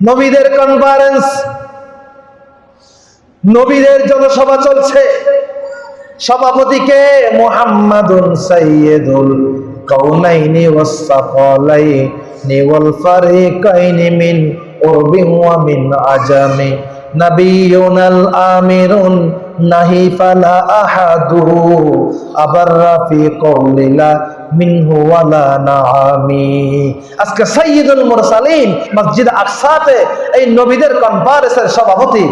নবীদের কনফারেন্স নবীদের জনসভা চলছে। সভাপতিকে মোহাম্মদুন সাইয়্যিদুল কাউনাইনি ওয়াস সাকালাইনি ওয়াল ফারিকাইনি মিন উরবিন ওয়া মিন আজামি। নাবিয়ুনাল আমিরুন নাহি ফালা আহাদু আবার রাফি কওলিলা মসজিদ এই নবীদের সভাপতি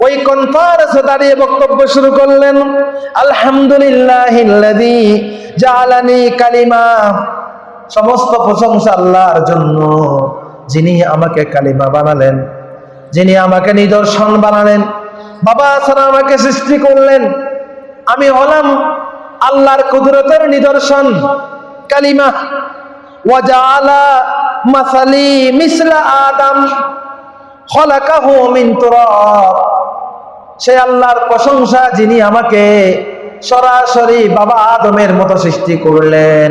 ওই দাঁড়িয়ে বক্তব্য শুরু করলেন আলহামদুলিল্লাহিল্লাযী কালিমা। সমস্ত প্রশংসা আল্লাহর জন্য। যিনি আমাকে কালিমা বানালেন, যিনি আমাকে নিদর্শন বানালেন বাবা ছাড়া আমাকে সৃষ্টি করলেন। আমি হলাম আল্লাহর কুদরতের নিদর্শন। কালিমা মাসালি আদম মিন সে আল্লাহর প্রশংসা যিনি আমাকে সরাসরি বাবা আদমের মতো সৃষ্টি করলেন।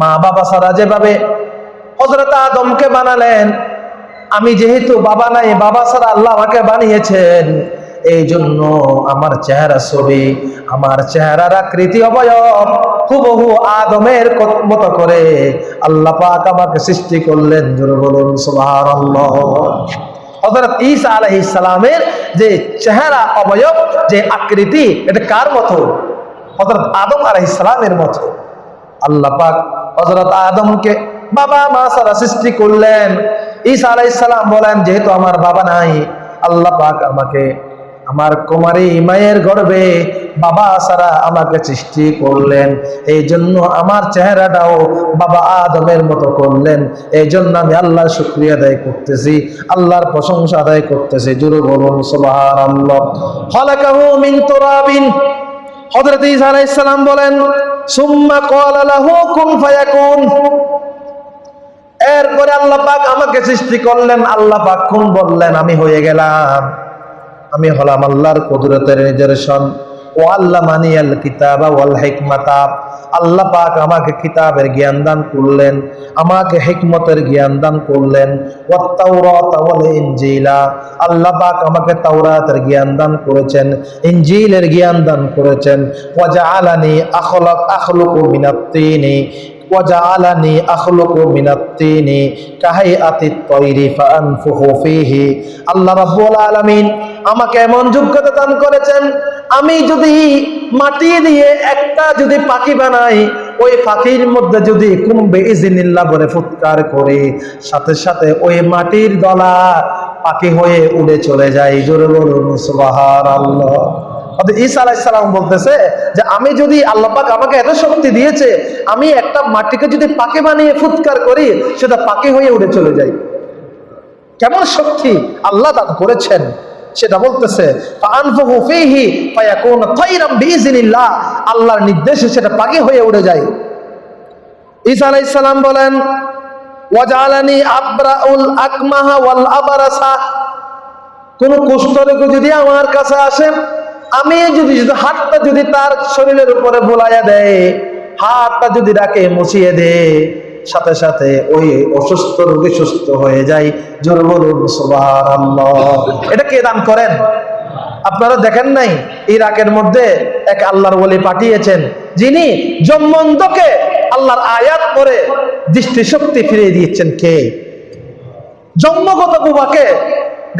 মা বাবা সারা যেভাবে হযরত আদমকে বানালেন আমি যেহেতু বাবা নাই, বাবা ছাড়া আল্লাহ আমাকে বানিয়েছেন এই জন্য আমার চেহারা ছবি, আমার চেহারার আকৃতি অবয়ব হুবহু আদমের মতো করে আল্লাহ পাক আমাকে সৃষ্টি করলেন, জোরে বলুন, সুবহানাল্লাহ। হযরত ঈসা আলাইহিস সালামের যে চেহারা অবয়ব, যে আকৃতি, এটা কার মতো? হযরত আদম আলাইহিস সালামের মতো। আল্লাহ পাক হযরত আদমকে বাবা মা সারা সৃষ্টি করলেন ঈসা আলাইহিস সালাম বলেন, যেহেতু আমার বাবা নাই, আল্লাহ পাক আমাকে, আমার কুমারী মায়ের গর্ভে বাবা সারা আমাকে সৃষ্টি করলেন। এই জন্য আমার চেহারাটাও বাবা আদমের মতো করলেন। এই জন্য আমি আল্লাহর শুক্রিয়া আদায় করতেছি, আল্লাহর প্রশংসা আদায় করতেছি। জুরু বলুন, সুবহানাল্লাহ। খালাকাহু মিন তুরাবিন। হযরত ঈসা আলাইহিস সালাম বলেন, সুম্মা ক্বালা লাহু, কুন ফায়াকুন। এরপরে আল্লাহ পাক আমাকে সৃষ্টি করলেন, আল্লাহ পাক কোন বললেন, আমি হয়ে গেলাম। আমি হলাম আল্লাহর কুদরতের নিদর্শন। ও আল্লাহ মানিয়াল কিতাবা ওয়াল হিকমাতা। আল্লাহ পাক আমাকে কিতাবের জ্ঞান দান করলেন, আমাকে হিকমতের জ্ঞান দান করলেন। ইনজিলা। আল্লাহ পাক আমাকে তাওরাতের জ্ঞান দান করেছেন, ইনজিলের জ্ঞান দান করেছেন। ওয়া জাআলানি আখলাক আখলুকু মিনাত আমাকে এমন যোগ্যতা দান করেছেন, আমি যদি মাটি দিয়ে একটা যদি পাখি বানাই, ওই পাখির মধ্যে যদি কুম্বে ইজিনিল্লা বলে ফুৎকার করে, সাথে সাথে ওই মাটির দলা পাখি হয়ে উড়ে চলে যায়। জোরে বলুন সুবাহ আল্লাহ ঈসা আলাইসালাম বলতেছে যে আমি যদি আল্লাহ পাক আমাকে এত শক্তি দিয়েছে, আমি একটা মাটিকে যদি পাকে বানিয়ে ফুৎকার করি, সেটা পাকে হয়ে উড়ে চলে যায়। কেমন শক্তি আল্লাহ দান করেছেন? সেটা বলতেছে আল্লাহর নির্দেশে সেটা পাকে হয়ে উড়ে যায়। ঈসা আলাইহিস সালাম বলেন, ওয়াজআলানি আবরাউল আকমাহা ওয়াল আবারাসা কোন কুষ্ঠরোগ যদি আমার কাছে আসে আমি যদি যদি হাতটা যদি তার শরীরের উপরে বোলাইয়া দেয়, হাতটা যদি ডাকে মুছিয়ে দে, সাথে সাথে ওই অসুস্থ রোগী সুস্থ হয়ে যায়। জোর বলুন এটা কে দান করেন? আপনারা দেখেন নাই, ইরাকের মধ্যে এক আল্লাহর বলে পাঠিয়েছেন, যিনি জম্মন্দকে আল্লাহর আয়াত করে দৃষ্টিশক্তি ফিরিয়ে দিয়েছেন কে? জন্মগত বুবাকে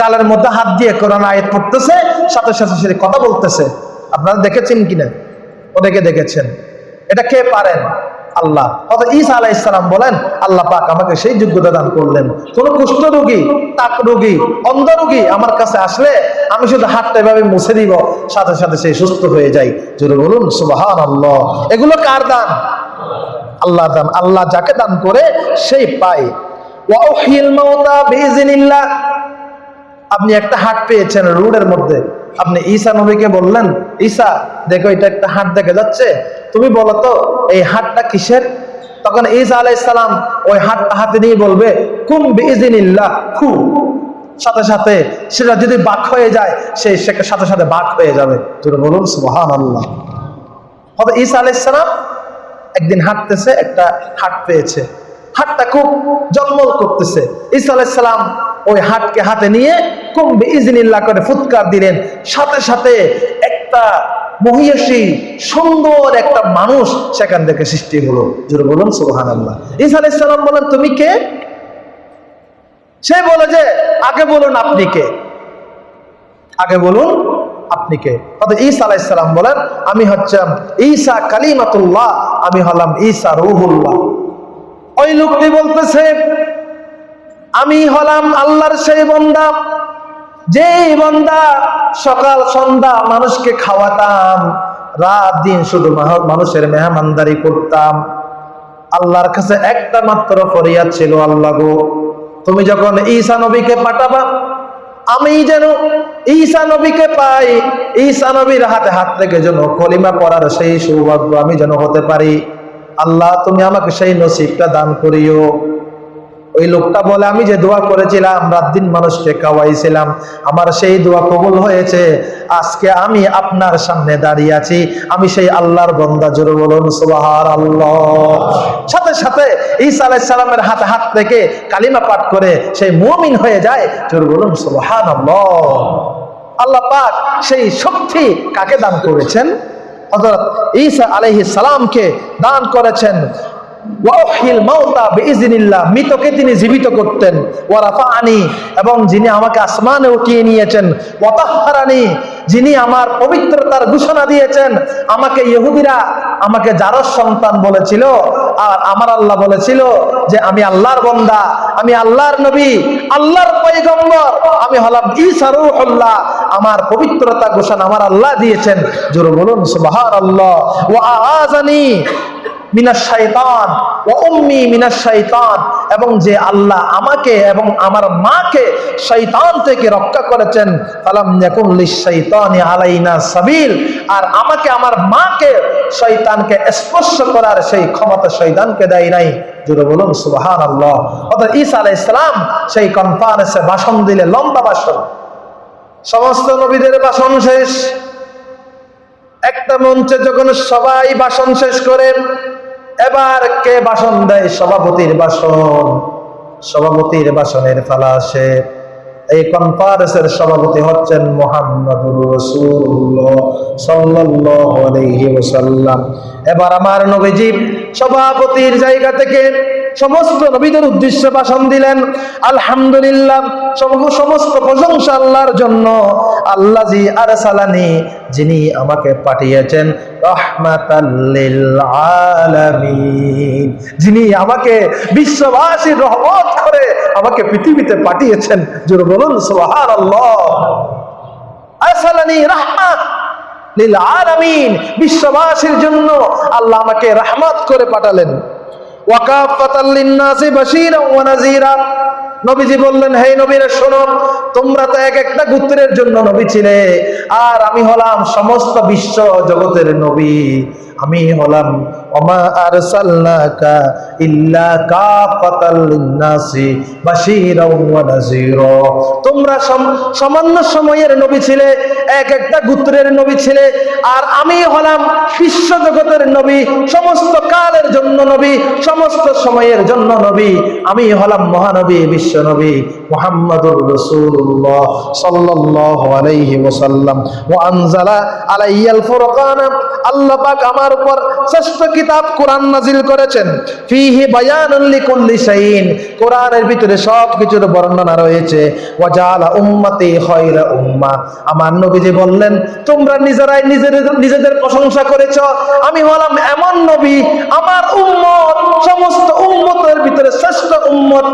গালের মধ্যে হাত দিয়ে কোরআন আয়াত পড়তেছে, সাথে সাথে সে কথা বলতেছে। আপনারা দেখেছেন কিনা ওদেরকে দেখেছেন। এটা কে পারেন? আল্লাহ। অর্থাৎ ঈসা আলাহ ইসলাম বলেন, আল্লাহ পাক আমাকে সেই যোগ্যতা দান করলেন। কোন কুষ্ঠ রোগী, তাক রোগী, অন্ধ রোগী আমার কাছে আসলে আমি শুধু হাতটা এভাবে মুছে দিব, সাথে সাথে সেই সুস্থ হয়ে যায়। জোরে বলুন সুবাহান আল্লাহ এগুলো কার দান? আল্লাহ দান। আল্লাহ যাকে দান করে, সেই পায়। ওয়াহিল আপনি একটা হাট পেয়েছেন রোডের মধ্যে। আপনি ঈসা নবীকে বললেন, ঈসা, দেখো এটা একটা হাট দেখা যাচ্ছে। তুমি বলো তো, এই হাটটা কিসের? তখন ঈসা আলাইহিস সালাম ওই হাটটা হাতে নিয়ে বলবে, কুম বিইজনিল্লাহ খু। সাথে সাথে সেটা যদি বাক হয়ে যায়, সে সাথে সাথে বাক হয়ে যাবে। তুমি বলুন, সুবহানাল্লাহ। হয়তো ঈসা আলাইসালাম একদিন হাঁটতেছে, একটা হাট পেয়েছে। হাটটা খুব জলমল করতেছে। ঈসা ওই হাটকে হাতে নিয়ে কুম্বে ইজনিল্লাহ করে ফুৎকার দিলেন। সাথে সাথে একটা মহিষী, সুন্দর একটা মানুষ সেখান থেকে সৃষ্টি হলো। জোরে বলুন সুবহান আল্লাহ ঈসা আলাইসালাম বলেন, তুমি কে? সে বলে যে, আগে বলুন আপনি কে? আগে বলুন আপনি কে? অর্থাৎ ঈসা আলাইসালাম বলেন, আমি হচ্ছেন ঈসা কালিমাতুল্লাহ, আমি হলাম ঈসা রুহুল্লাহ। ওই লোকটি বলতেছে, আমি হলাম আল্লাহর সেই বন্দা। যেই বন্দা সকাল সন্ধ্যা মানুষকে খাওয়াতাম, রাত দিন শুধু মানুষের মেহমানদারি করতাম। আল্লাহর কাছে একটা মাত্র ফরিয়াদ ছিল, আল্লাহ গো, তুমি যখন ঈসা নবীকে পাঠাবা, আমি যেন ঈসা নবীকে পাই, ঈসা নবীর হাতে হাত থেকে যেন কলিমা পড়ার সেই সৌভাগ্য আমি যেন হতে পারি। আল্লাহ, তুমি আমাকে সেই নসিবটা দান করিও। ওই লোকটা বলে, আমি যে দোয়া করেছিলাম, রাত দিন মানুষকে খাওয়াইছিলাম, আমার সেই দোয়া কবুল হয়েছে। আজকে আমি আপনার সামনে দাঁড়িয়ে আছি, আমি সেই আল্লাহর বন্দা, জোরে বলুন সুবাহার আল্লাহ সাথে সাথে ঈসা আলাইহিস সালামের হাতে হাত থেকে কালিমা পাঠ করে সেই মুমিন হয়ে যায়, জোরে বলুন সুবহান আল্লাহ পাক সেই শক্তি কাকে দান করেছেন? হযরত ঈসা আলহ সালামকে দান করেছেন। মৃতকে তিনি জীবিত করতেন। ওয়ারাফাআনি এবং যিনি আমাকে আসমানে উঠিয়ে নিয়েছেন। ওয়াতাহারানি যিনি আমার পবিত্রতার ঘোষণা দিয়েছেন, আমাকে ইহুদিরা আমাকে যারা সন্তান বলেছিল, আর আমার আল্লাহ বলেছিল যে আমি আল্লাহর বন্দা, আমি আল্লাহর নবী, আল্লাহর পয়গম্বর, আমি হলাম ঈসা রূহুল্লাহ। আমার পবিত্রতা ঘোষণা আমার আল্লাহ দিয়েছেন। জোরে বলুন, সুবহানাল্লাহ। ওয়া আযানি মিনাস শাইতান ও উম্মি মিনাস শাইতান। এবং যে আল্লাহ আমাকে এবং আমার মাকে শৈতান থেকে রক্ষা করেছেন লিশ-শাইতানি আলাইনা সাবিল। আর আমাকে আমার মাকে শয়তানকে স্পর্শ করার সেই ক্ষমতা শয়তানকে দেয় নাই। বলুন, সুবহানাল্লাহ। অর্থাৎ ঈসা আলাইহিস সালাম সেই কনফারেন্সে ভাষণ দিলে, লম্বা ভাষণ। সমস্ত নবীদের ভাষণ শেষ। একটা মঞ্চে যখন সবাই ভাষণ শেষ করেন এবার কে ভাষণ দেয়? সভাপতির বাসন সভাপতির বাসনের ফালা আসে এই কনফারেন্সের সভাপতি হচ্ছেন মোহাম্মদুর এবার আমার নবীজি সভাপতির জায়গা থেকে সমস্ত নবীদের উদ্দেশ্যে ভাষণ দিলেন। আলহামদুলিল্লাহ সমস্ত প্রশংসা আল্লাহর জন্য। আল্লাহ জি আরসালানি, যিনি আমাকে পাঠিয়েছেন। যিনি আমাকে বিশ্ববাসীর রহমত করে আমাকে পৃথিবীতে পাঠিয়েছেন, জোরে বলুন লিল আলামিন বিশ্ববাসীর জন্য আল্লাহ আমাকে রহমত করে পাঠালেন। ওয়াকাফাতাল লিন্নাসি বাশীরা ওয়া নাযীরা নবীজি বললেন, হে নবীরা, শোনো, তোমরা তো এক একটা গুত্রের জন্য নবী ছিলে, আর আমি হলাম সমস্ত বিশ্ব জগতের নবী। আমি হলাম ওমা আরসালনাকা ইল্লা কাফাতাল লিন্নাসি বাশীরা ওয়া নাযীরা। তোমরা সম- সামান্য সময়ের নবী ছিলে, এক একটা গোত্রের নবী ছিলে, আর আমি হলাম বিশ্ব জগতের নবী, সমস্ত কালের জন্য নবী, সমস্ত সময়ের জন্য নবী, আমি হলাম মহানবী, বিশ্ব নবী। মুহাম্মাদুর রাসূলুল্লাহ সাল্লাল্লাহু আলাইহি ওয়াসাল্লাম। ওয়া আনজালা আলাইয়াল ফুরকান। আল্লাহ পাক আমার উপর শ্রেষ্ঠ কিতাব কোরআন নাজিল করেছেন। ফিহি বায়ানুল লিকুল্লি শাইইন। কোরআনের ভিতরে সব বর্ণনা রয়েছে। ওয়া জাআলা উম্মতি খায়রা উম্মাহ আমার নবীজি বললেন, তোমরা নিজেরাই নিজেদের নিজেদের প্রশংসা করেছ। আমি হলাম এমন নবী, আমার উম্মত, সমস্ত উম্মতের ভিতরে শ্রেষ্ঠ উম্মত।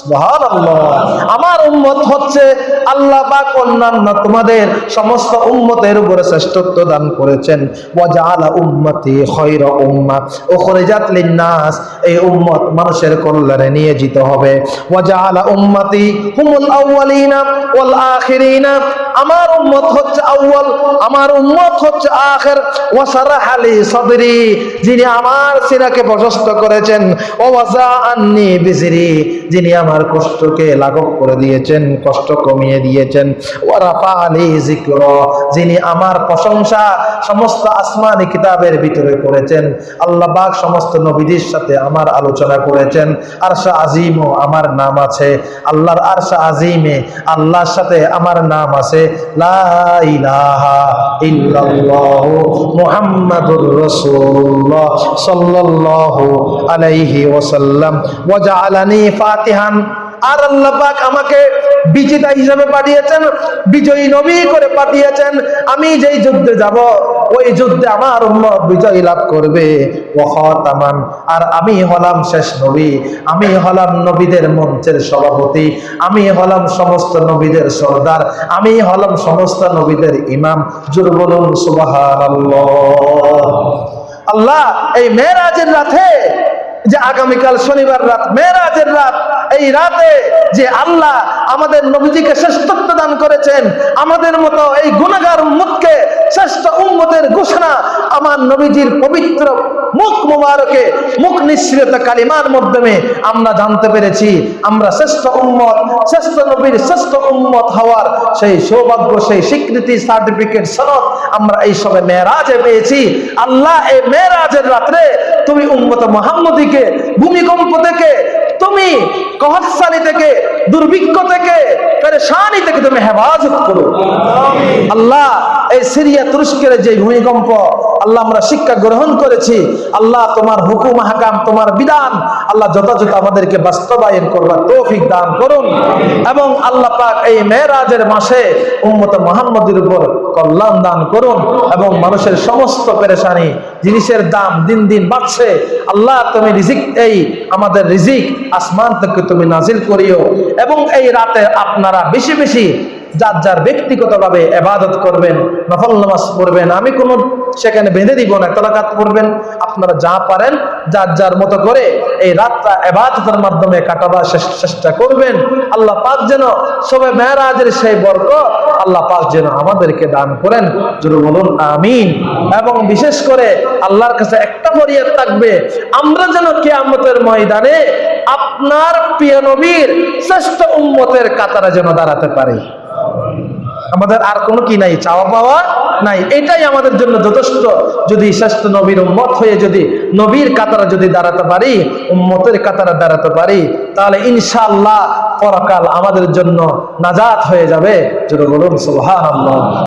সুবহানাল্লাহ। আমার উম্মত হচ্ছে আল্লাহ বা অন্যান্য তোমাদের সমস্ত উম্মতের উপরে শ্রেষ্ঠত্ব দান করেছেন। মানুষের কল্যাণে নিয়োজিত হবে। উম্মতি আমার উম্মত হচ্ছে আউয়াল, আমার উম্মত হচ্ছে আখের। ওয়াসারাহ আলী সদরি, যিনি আমার সিনাকে প্রশস্ত করেছেন। ও ওয়াজা আন্নি বিজরি, যিনি আমার কষ্টকে লাঘব করে দিয়েছেন, কষ্ট কমিয়ে দিয়েছেন। ওয়ারাফা আলী জিক্র যিনি আমার প্রশংসা সমস্ত আসমানি কিতাবের ভিতরে করেছেন। আল্লাহ পাক সমস্ত নবীদের সাথে আমার আলোচনা করেছেন। আরশা আজিমও আমার নাম আছে। আল্লাহর আরশা আজিমে আল্লাহর সাথে আমার নাম আছে। লা ইলাহা ইল্লাল্লাহু মুহাম্মাদুর রাসূলুল্লাহ সাল্লাল্লাহু আলাইহি ওয়াসাল্লাম। ওয়া জাআলানি ফাতিহান। আর আল্লাহ পাক আমাকে বিজেতা হিসাবে পাঠিয়েছেন, বিজয়ী নবী করে পাঠিয়েছেন। আমি যেই যুদ্ধে যাব, ওই যুদ্ধে আমার উম্মত বিজয় লাভ করবে। ওয়াখাতামান আর আমি হলাম শেষ নবী। আমি হলাম নবীদের মঞ্চের সভাপতি। আমি হলাম সমস্ত নবীদের সর্দার। আমি হলাম সমস্ত নবীদের ইমাম। জোর সুবহানাল্লাহ। আল্লাহ, এই মেরাজের রাতে যে আগামীকাল শনিবার রাত মেরাজের রাত, এই রাতে যে আল্লাহ আমাদের নবীজিকে শ্রেষ্ঠত্ব দান করেছেন, আমাদের মতো এই গুণাগার উম্মতকে শ্রেষ্ঠ উম্মতের ঘোষণা আমার নবীজির পবিত্র মুখ মুবারকে, মুখ নিঃসৃত কালিমার মাধ্যমে আমরা জানতে পেরেছি। আমরা শ্রেষ্ঠ উম্মত, শ্রেষ্ঠ নবীর শ্রেষ্ঠ উম্মত হওয়ার সেই সৌভাগ্য, সেই স্বীকৃতি, সার্টিফিকেট, সনদ আমরা এই সবে মেয়েরাজে পেয়েছি। আল্লাহ এই মেয়েরাজের রাত্রে তুমি উম্মত মোহাম্মদীকে ভূমিকম্প থেকে তুমি কহসানি থেকে দুর্ভিক্ষ থেকে পেরেশানি থেকে তুমি হেফাজত করো। আল্লাহ এই সিরিয়া তুরস্কের যে ভূমিকম্প আল্লাহ আমরা শিক্ষা গ্রহণ করেছি। আল্লাহ তোমার হুকুম হাকাম তোমার বিধান আল্লাহ যথাযথ আমাদেরকে বাস্তবায়ন করবার তৌফিক দান করুন। এবং আল্লাহ পাক এই মেয়েরাজের মাসে উম্মত মোহাম্মদের উপর কল্যাণ দান করুন। এবং মানুষের সমস্ত পেরেশানি জিনিসের দাম দিন দিন বাড়ছে। আল্লাহ, তুমি রিজিক, এই আমাদের রিজিক আসমান থেকে তুমি নাজিল করিও। এবং এই রাতে আপনারা বেশি বেশি যার যার ব্যক্তিগতভাবে এবাদত করবেন, নফল নামাজ পড়বেন, আমি কোনো সেখানে বেঁধে দিব না তলাকাত করবেন আপনারা যা পারেন, যার যার মতো করে এই রাতটা এবাদতের মাধ্যমে কাটাবার চেষ্টা করবেন। আল্লাহ পাক যেন সবে মেহরাজের সেই বর্গ আল্লাহ পাক যেন আমাদেরকে দান করেন। যদি বলুন, আমিন। এবং বিশেষ করে আল্লাহর কাছে একটা ফরিয়াদ থাকবে, আমরা যেন কিয়ামতের ময়দানে আপনার প্রিয় নবীর শ্রেষ্ঠ উম্মতের কাতারে যেন দাঁড়াতে পারি। আমাদের আর কোনো কি নাই, চাওয়া পাওয়া নাই। এটাই আমাদের জন্য যথেষ্ট। যদি শ্রেষ্ঠ নবীর উম্মত হয়ে যদি নবীর কাতারা যদি দাঁড়াতে পারি, উম্মতের কাতারা দাঁড়াতে পারি, তাহলে ইনশাআল্লাহ পরকাল আমাদের জন্য নাজাত হয়ে যাবে। যদি বলুন, সুবহানাল্লাহ।